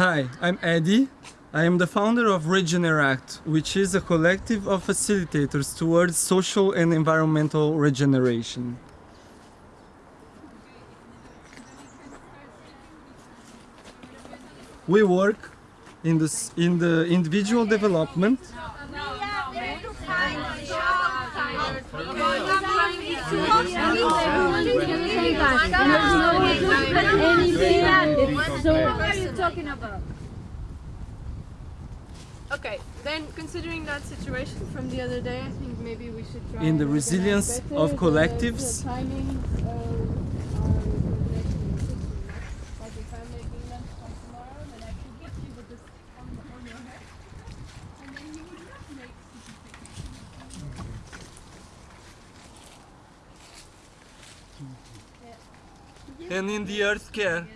Hi, I'm Eddie. I am the founder of Regeneract, which is a collective of facilitators towards social and environmental regeneration. We work in the, in the individual development What are you talking about? Okay, then considering that situation from the other day, I think maybe we should try in the resilience of uh, collectives. The timing of our coordination in the system. Like if and in the earth care.